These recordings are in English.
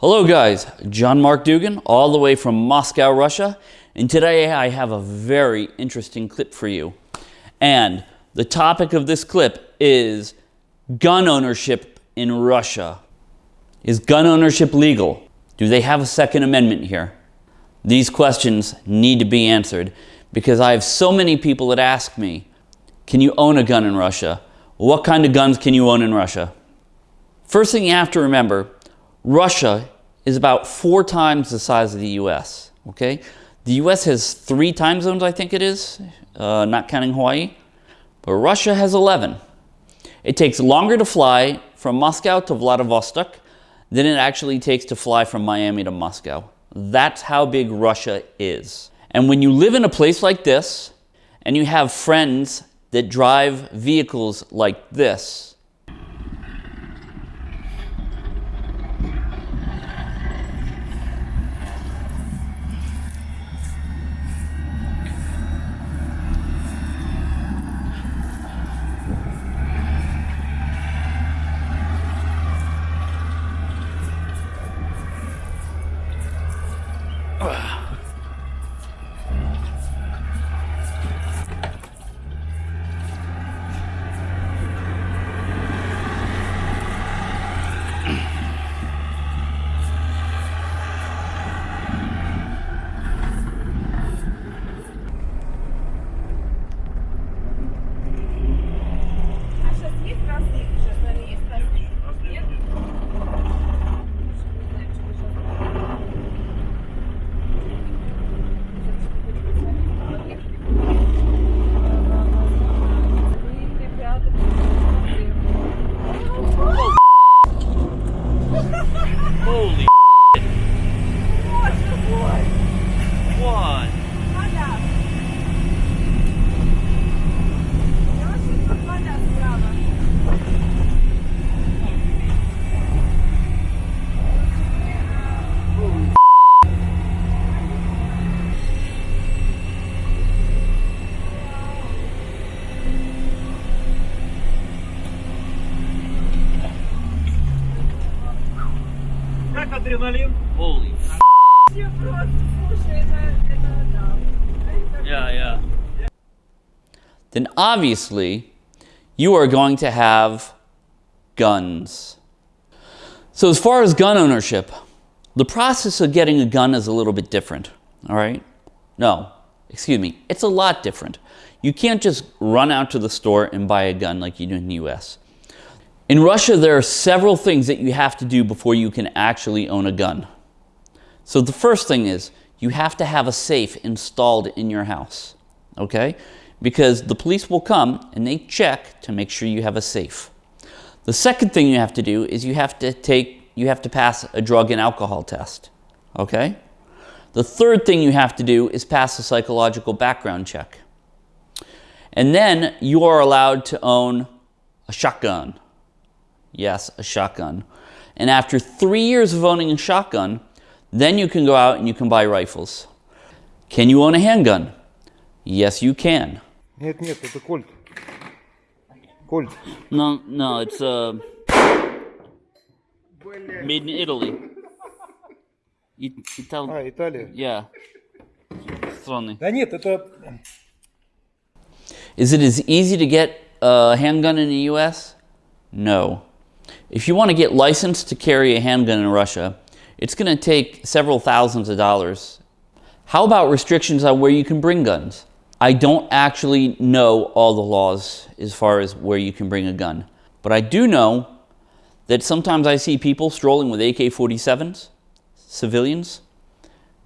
Hello guys, John Mark Dougan, all the way from Moscow, Russia, and today I have a very interesting clip for you. And the topic of this clip is gun ownership in Russia. Is gun ownership legal? Do they have a Second Amendment here? These questions need to be answered because I have so many people that ask me, can you own a gun in Russia? What kind of guns can you own in Russia? First thing you have to remember, Russia is about four times the size of the US, okay? The US has three time zones, I think it is, uh, not counting Hawaii, but Russia has 11. It takes longer to fly from Moscow to Vladivostok than it actually takes to fly from Miami to Moscow. That's how big Russia is. And when you live in a place like this, and you have friends that drive vehicles like this, адреналин? Holy Я просто, слушай, это, это, да. Это Yeah, yeah. Then obviously you are going to have guns. So as far as gun ownership, the process of getting a gun is a little bit different, all right? No, excuse me, it's a lot different. You can't just run out to the store and buy a gun like you do in the US. In Russia, there are several things that you have to do before you can actually own a gun. So the first thing is you have to have a safe installed in your house, okay? Because the police will come and they check to make sure you have a safe. The second thing you have to do is you have to take you have to pass a drug and alcohol test, okay? The third thing you have to do is pass a psychological background check. And then you are allowed to own a shotgun. Yes, a shotgun. And after three years of owning a shotgun, then you can go out and you can buy rifles. Can you own a handgun? Yes, you can. Нет, нет, это кольт. Кольт. No, no, it's uh, made in Italy. It, Ital- А, Италия. yeah. Strony. Да нет, это... Is it as easy to get a handgun in the US? No. If you want to get licensed to carry a handgun in Russia, it's going to take several thousands of dollars. How about restrictions on where you can bring guns? I don't actually know all the laws as far as where you can bring a gun, but I do know that sometimes I see people strolling with AK 47s, civilians,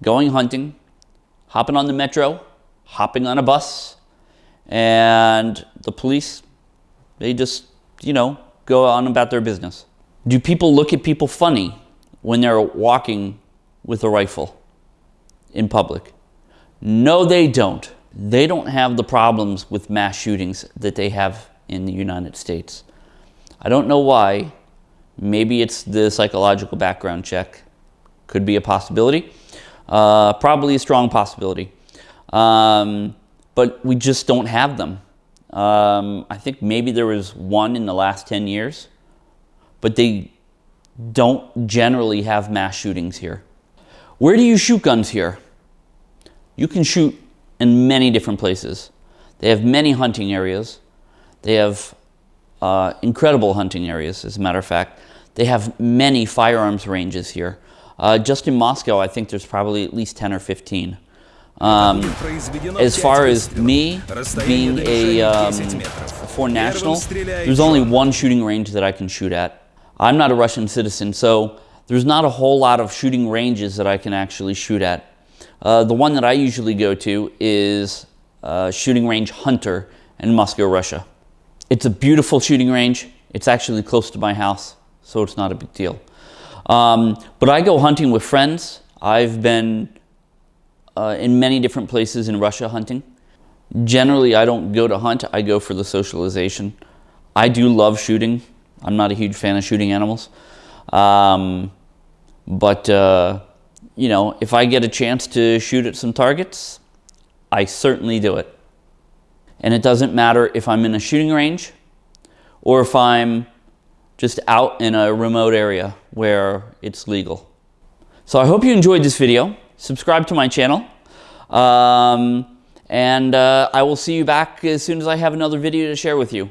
going hunting, hopping on the metro, hopping on a bus, and the police, they just, you know, go on about their business. Do people look at people funny when they're walking with a rifle in public? No, they don't. They don't have the problems with mass shootings that they have in the United States. I don't know why. Maybe it's the psychological background check. Could be a possibility. Uh, probably a strong possibility. Um, but we just don't have them. Um, I think maybe there was one in the last 10 years, but they don't generally have mass shootings here. Where do you shoot guns here? You can shoot in many different places. They have many hunting areas. They have uh, incredible hunting areas, as a matter of fact. They have many firearms ranges here. Uh, just in Moscow, I think there's probably at least 10 or 15. Um, as far as me being a um, foreign national, there's only one shooting range that I can shoot at. I'm not a Russian citizen, so there's not a whole lot of shooting ranges that I can actually shoot at. Uh, the one that I usually go to is uh, Shooting Range Hunter in Moscow, Russia. It's a beautiful shooting range. It's actually close to my house, so it's not a big deal. Um, but I go hunting with friends. I've been uh, in many different places in Russia hunting. Generally, I don't go to hunt, I go for the socialization. I do love shooting. I'm not a huge fan of shooting animals. Um, but, uh, you know, if I get a chance to shoot at some targets, I certainly do it. And it doesn't matter if I'm in a shooting range or if I'm just out in a remote area where it's legal. So I hope you enjoyed this video. Subscribe to my channel. Um, and uh, I will see you back as soon as I have another video to share with you.